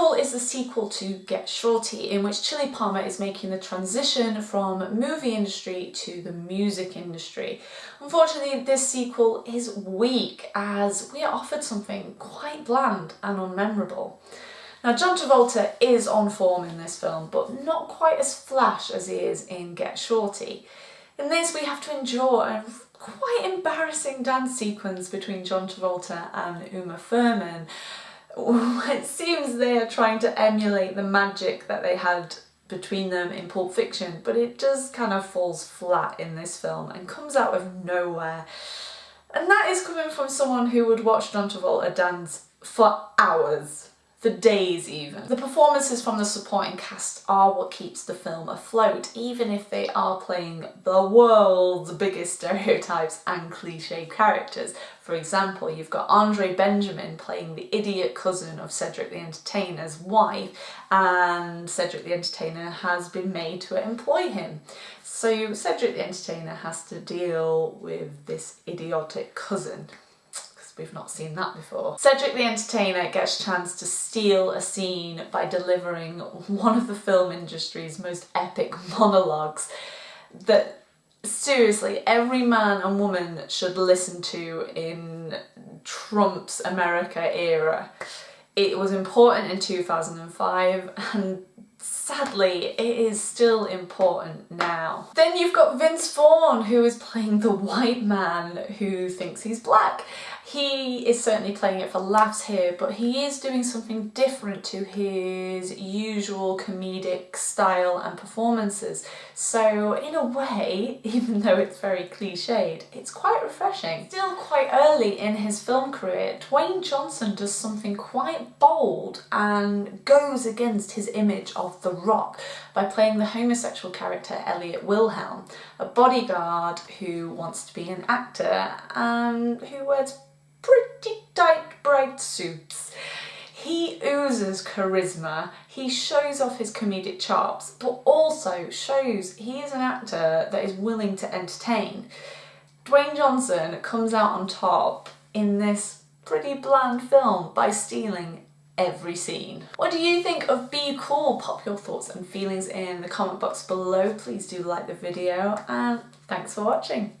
Is the sequel to Get Shorty, in which Chili Palmer is making the transition from movie industry to the music industry. Unfortunately, this sequel is weak as we are offered something quite bland and unmemorable. Now John Travolta is on form in this film, but not quite as flash as he is in Get Shorty. In this we have to endure a quite embarrassing dance sequence between John Travolta and Uma Thurman. It seems they are trying to emulate the magic that they had between them in Pulp Fiction, but it just kind of falls flat in this film and comes out of nowhere. And that is coming from someone who would watch John Travolta dance for hours for days even. The performances from the supporting cast are what keeps the film afloat, even if they are playing the world's biggest stereotypes and cliche characters. For example, you've got Andre Benjamin playing the idiot cousin of Cedric the Entertainer's wife, and Cedric the Entertainer has been made to employ him. So Cedric the Entertainer has to deal with this idiotic cousin. We've not seen that before. Cedric the Entertainer gets a chance to steal a scene by delivering one of the film industry's most epic monologues that seriously every man and woman should listen to in Trump's America era. It was important in 2005 and sadly it is still important now. Then you've got Vince Vaughn who is playing the white man who thinks he's black he is certainly playing it for laughs here, but he is doing something different to his usual comedic style and performances. So in a way, even though it's very cliched, it's quite refreshing. Still quite early in his film career, Dwayne Johnson does something quite bold and goes against his image of The Rock by playing the homosexual character Elliot Wilhelm, a bodyguard who wants to be an actor and who wears pretty tight bright suits. He oozes charisma, he shows off his comedic chops, but also shows he is an actor that is willing to entertain. Dwayne Johnson comes out on top in this pretty bland film by stealing every scene. What do you think of Be Cool? Pop your thoughts and feelings in the comment box below. Please do like the video and thanks for watching.